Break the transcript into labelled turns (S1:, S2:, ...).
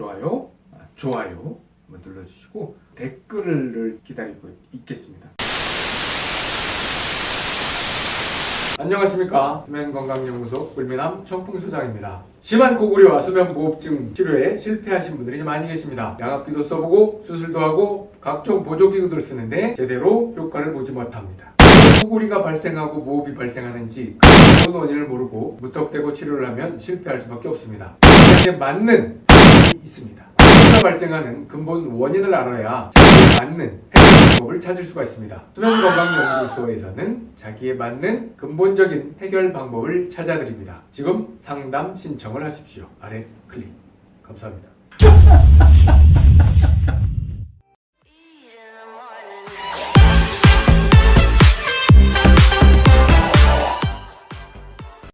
S1: 좋아요, 아, 좋아요 한번 눌러주시고 댓글을 기다리고 있겠습니다. 안녕하십니까? 수면건강연구소 불미남 청풍소장입니다. 심한 고구려와 수면무호흡증 치료에 실패하신 분들이 좀 많이 계십니다. 양압기도 써보고 수술도 하고 각종 보조기구들을 쓰는데 제대로 효과를 보지 못합니다. 코골이가 발생하고 무호흡이 발생하는지 그 원인을 모르고 무턱대고 치료를 하면 실패할 수밖에 없습니다. 맞는 발생하는 근본 원인을 알아야 자기에 맞는 해결 방법을 찾을 수가 있습니다. 수면건강연구소에서는 자기에 맞는 근본적인 해결 방법을 찾아드립니다. 지금 상담 신청을 하십시오. 아래 클릭. 감사합니다